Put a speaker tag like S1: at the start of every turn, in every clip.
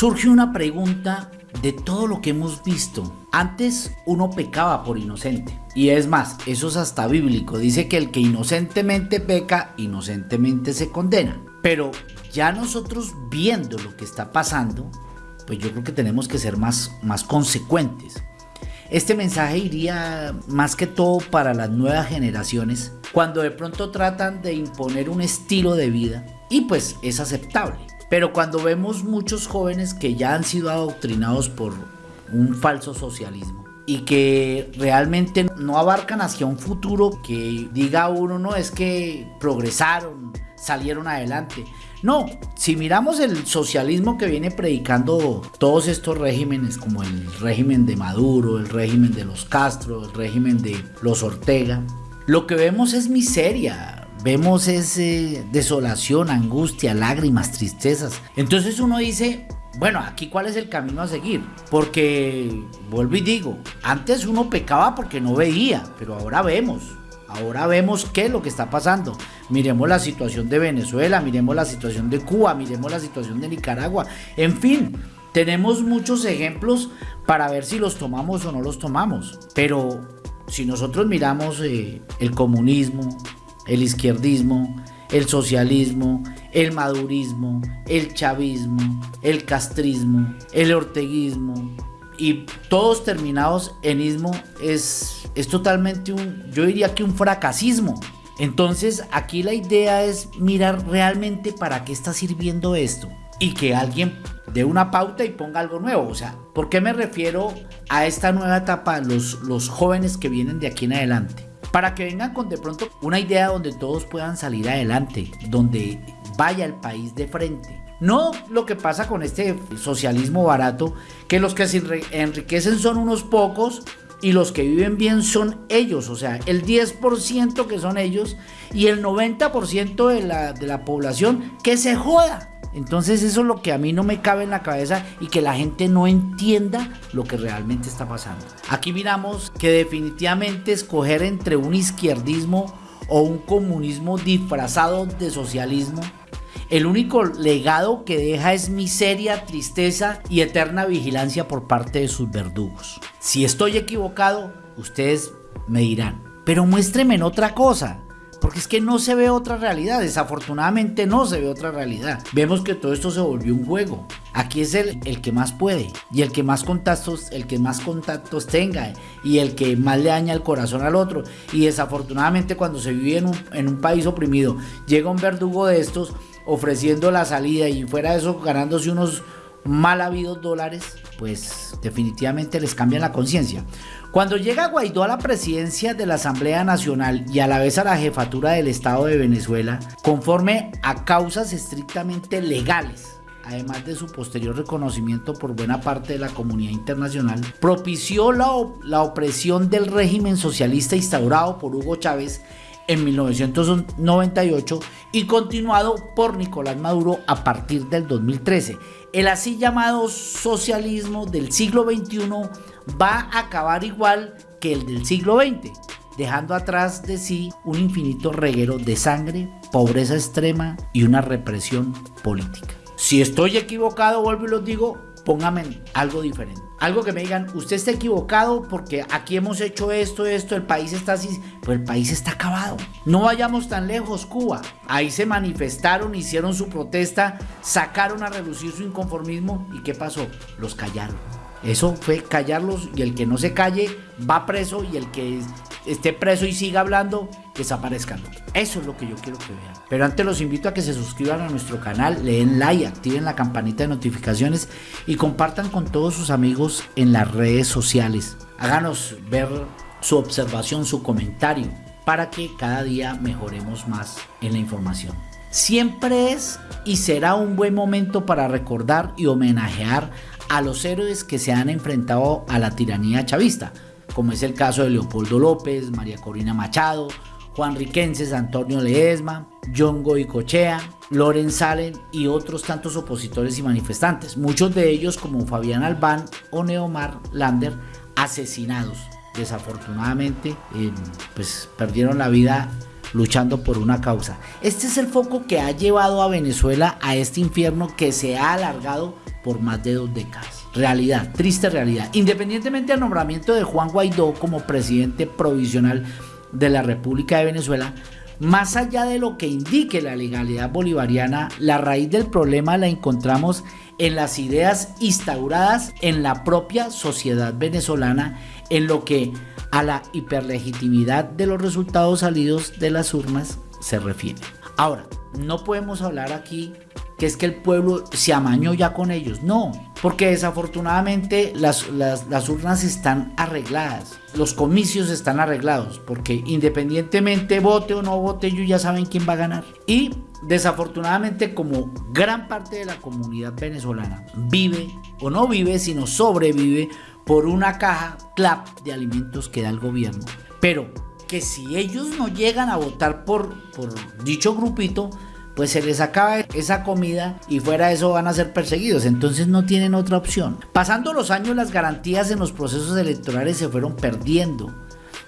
S1: surge una pregunta de todo lo que hemos visto. Antes uno pecaba por inocente. Y es más, eso es hasta bíblico. Dice que el que inocentemente peca, inocentemente se condena. Pero ya nosotros viendo lo que está pasando, pues yo creo que tenemos que ser más, más consecuentes. Este mensaje iría más que todo para las nuevas generaciones, cuando de pronto tratan de imponer un estilo de vida y pues es aceptable. Pero cuando vemos muchos jóvenes que ya han sido adoctrinados por un falso socialismo y que realmente no abarcan hacia un futuro que diga uno, no, es que progresaron, salieron adelante. No, si miramos el socialismo que viene predicando todos estos regímenes, como el régimen de Maduro, el régimen de los Castro, el régimen de los Ortega, lo que vemos es miseria, vemos ese desolación, angustia, lágrimas, tristezas. Entonces uno dice, bueno, aquí cuál es el camino a seguir. Porque, vuelvo y digo, antes uno pecaba porque no veía, pero ahora vemos. Ahora vemos qué es lo que está pasando. Miremos la situación de Venezuela, miremos la situación de Cuba, miremos la situación de Nicaragua. En fin, tenemos muchos ejemplos para ver si los tomamos o no los tomamos. Pero si nosotros miramos eh, el comunismo, el izquierdismo, el socialismo, el madurismo, el chavismo, el castrismo, el orteguismo y todos terminados en ismo es, es totalmente un, yo diría que un fracasismo. Entonces aquí la idea es mirar realmente para qué está sirviendo esto y que alguien dé una pauta y ponga algo nuevo. O sea, ¿por qué me refiero a esta nueva etapa, los, los jóvenes que vienen de aquí en adelante? Para que vengan con de pronto una idea donde todos puedan salir adelante, donde vaya el país de frente. No lo que pasa con este socialismo barato, que los que se enriquecen son unos pocos y los que viven bien son ellos, o sea, el 10% que son ellos y el 90% de la, de la población que se joda. Entonces eso es lo que a mí no me cabe en la cabeza y que la gente no entienda lo que realmente está pasando. Aquí miramos que definitivamente escoger entre un izquierdismo o un comunismo disfrazado de socialismo, el único legado que deja es miseria, tristeza y eterna vigilancia por parte de sus verdugos. Si estoy equivocado, ustedes me dirán, pero muéstrenme en otra cosa. Porque es que no se ve otra realidad, desafortunadamente no se ve otra realidad. Vemos que todo esto se volvió un juego. Aquí es el, el que más puede y el que más contactos, el que más contactos tenga y el que más le daña el corazón al otro. Y desafortunadamente cuando se vive en un, en un país oprimido, llega un verdugo de estos ofreciendo la salida y fuera de eso ganándose unos mal habidos dólares, pues definitivamente les cambian la conciencia. Cuando llega Guaidó a la presidencia de la Asamblea Nacional y a la vez a la jefatura del Estado de Venezuela, conforme a causas estrictamente legales, además de su posterior reconocimiento por buena parte de la comunidad internacional, propició la, la opresión del régimen socialista instaurado por Hugo Chávez en 1998 y continuado por Nicolás Maduro a partir del 2013. El así llamado socialismo del siglo XXI va a acabar igual que el del siglo XX, dejando atrás de sí un infinito reguero de sangre, pobreza extrema y una represión política. Si estoy equivocado, vuelvo y lo digo, póngame algo diferente. Algo que me digan, usted está equivocado porque aquí hemos hecho esto, esto, el país está así, pues el país está acabado. No vayamos tan lejos, Cuba. Ahí se manifestaron, hicieron su protesta, sacaron a reducir su inconformismo y ¿qué pasó? Los callaron. Eso fue callarlos y el que no se calle va preso y el que esté preso y siga hablando, desaparezcan. Eso es lo que yo quiero que vean. Pero antes los invito a que se suscriban a nuestro canal, le den like, activen la campanita de notificaciones y compartan con todos sus amigos en las redes sociales. Háganos ver su observación, su comentario, para que cada día mejoremos más en la información. Siempre es y será un buen momento para recordar y homenajear a los héroes que se han enfrentado a la tiranía chavista, como es el caso de Leopoldo López, María Corina Machado, Juan Riquenses, Antonio Leesma, John Goicochea, Loren Salen y otros tantos opositores y manifestantes, muchos de ellos como Fabián Albán o Neomar Lander, asesinados. Desafortunadamente, eh, pues perdieron la vida luchando por una causa. Este es el foco que ha llevado a Venezuela a este infierno que se ha alargado por más de dos décadas. Realidad, triste realidad. Independientemente del nombramiento de Juan Guaidó como presidente provisional de la República de Venezuela, más allá de lo que indique la legalidad bolivariana, la raíz del problema la encontramos en las ideas instauradas en la propia sociedad venezolana en lo que a la hiperlegitimidad de los resultados salidos de las urnas se refiere. Ahora, no podemos hablar aquí que es que el pueblo se amañó ya con ellos. No, porque desafortunadamente las, las, urnas están arregladas, los comicios están arreglados, porque independientemente vote o no vote, ellos ya saben quién va a ganar. Y desafortunadamente como gran parte de la comunidad venezolana vive o no vive, sino sobrevive por una caja clap de alimentos que da el gobierno. Pero que si ellos no llegan a votar por, por dicho grupito, pues se les acaba esa comida y fuera de eso van a ser perseguidos, entonces no tienen otra opción. Pasando los años las garantías en los procesos electorales se fueron perdiendo.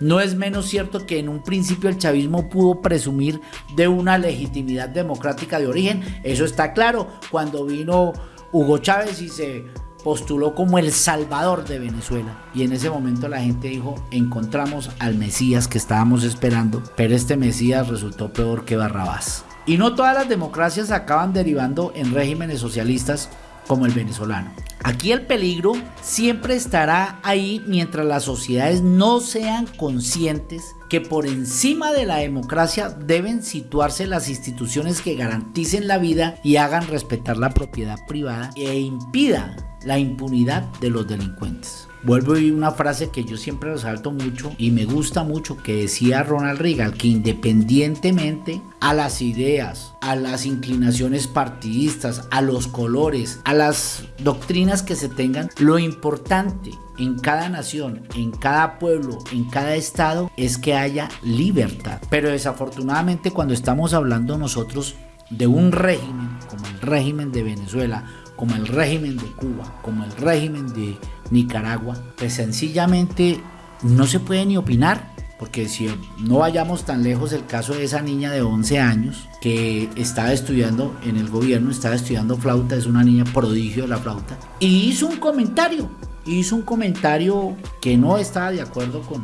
S1: No es menos cierto que en un principio el chavismo pudo presumir de una legitimidad democrática de origen, eso está claro, cuando vino Hugo Chávez y se postuló como el salvador de Venezuela. Y en ese momento la gente dijo, encontramos al Mesías que estábamos esperando, pero este Mesías resultó peor que Barrabás. Y no todas las democracias acaban derivando en regímenes socialistas como el venezolano. Aquí el peligro siempre estará ahí mientras las sociedades no sean conscientes que por encima de la democracia deben situarse las instituciones que garanticen la vida y hagan respetar la propiedad privada e impida la impunidad de los delincuentes. Vuelvo a una frase que yo siempre resalto mucho y me gusta mucho que decía Ronald Reagan, que independientemente a las ideas, a las inclinaciones partidistas, a los colores, a las doctrinas que se tengan, lo importante en cada nación, en cada pueblo, en cada estado es que haya libertad. Pero desafortunadamente cuando estamos hablando nosotros de un régimen como el régimen de Venezuela, como el régimen de Cuba, como el régimen de Nicaragua, pues sencillamente no se puede ni opinar. Porque si no vayamos tan lejos, el caso de esa niña de 11 años que estaba estudiando en el gobierno, estaba estudiando flauta, es una niña prodigio de la flauta, y hizo un comentario, hizo un comentario que no estaba de acuerdo con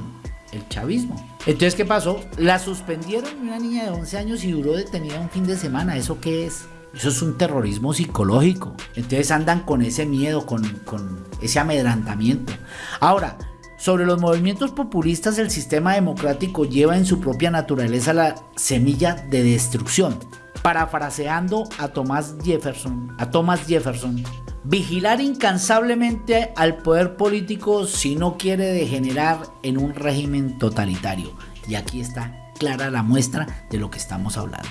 S1: el chavismo. Entonces, ¿qué pasó? La suspendieron una niña de 11 años y duró detenida un fin de semana. ¿Eso qué es? Eso es un terrorismo psicológico. Entonces andan con ese miedo, con, ese amedrantamiento. Ahora, sobre los movimientos populistas, el sistema democrático lleva en su propia naturaleza la semilla de destrucción. Parafraseando a Thomas Jefferson, a Thomas Jefferson, vigilar incansablemente al poder político si no quiere degenerar en un régimen totalitario. Y aquí está clara la muestra de lo que estamos hablando.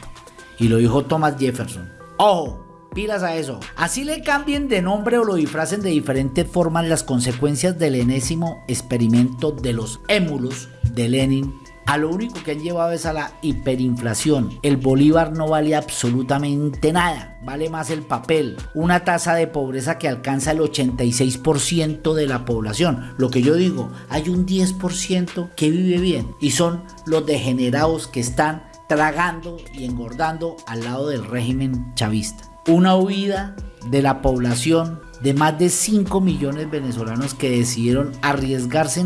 S1: Y lo dijo Thomas Jefferson. Ojo, pilas a eso. Así le cambien de nombre o lo disfracen de diferentes formas las consecuencias del enésimo experimento de los émulos de Lenin. A lo único que han llevado es a la hiperinflación. El bolívar no vale absolutamente nada, vale más el papel. Una tasa de pobreza que alcanza el 86% de la población. Lo que yo digo, hay un 10% que vive bien y son los degenerados que están tragando y engordando al lado del régimen chavista. Una huida de la población de más de 5 millones de venezolanos que decidieron arriesgarse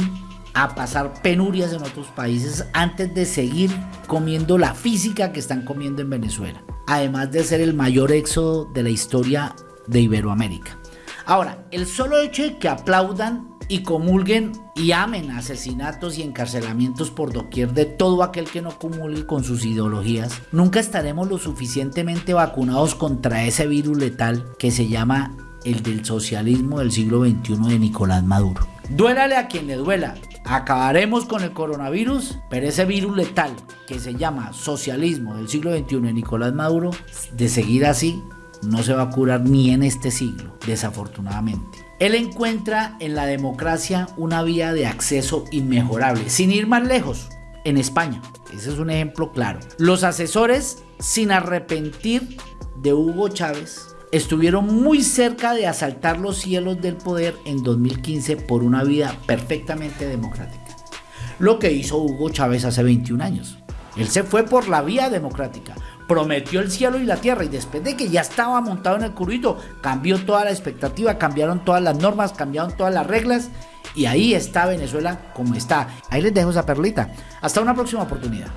S1: a pasar penurias en otros países antes de seguir comiendo la física que están comiendo en Venezuela. Además de ser el mayor éxodo de la historia de Iberoamérica. Ahora, el solo hecho de que aplaudan y comulguen y amen asesinatos y encarcelamientos por doquier de todo aquel que no comulgue con sus ideologías, nunca estaremos lo suficientemente vacunados contra ese virus letal que se llama el del socialismo del siglo XXI de Nicolás Maduro. Duélale a quien le duela, acabaremos con el coronavirus, pero ese virus letal que se llama socialismo del siglo XXI de Nicolás Maduro, de seguir así, no se va a curar ni en este siglo, desafortunadamente. Él encuentra en la democracia una vía de acceso inmejorable, sin ir más lejos, en España. Ese es un ejemplo claro. Los asesores, sin arrepentir de Hugo Chávez, estuvieron muy cerca de asaltar los cielos del poder en 2015 por una vida perfectamente democrática. Lo que hizo Hugo Chávez hace 21 años. Él se fue por la vía democrática, prometió el cielo y la tierra y después de que ya estaba montado en el currito, cambió toda la expectativa, cambiaron todas las normas, cambiaron todas las reglas y ahí está Venezuela como está. Ahí les dejo esa perlita. Hasta una próxima oportunidad.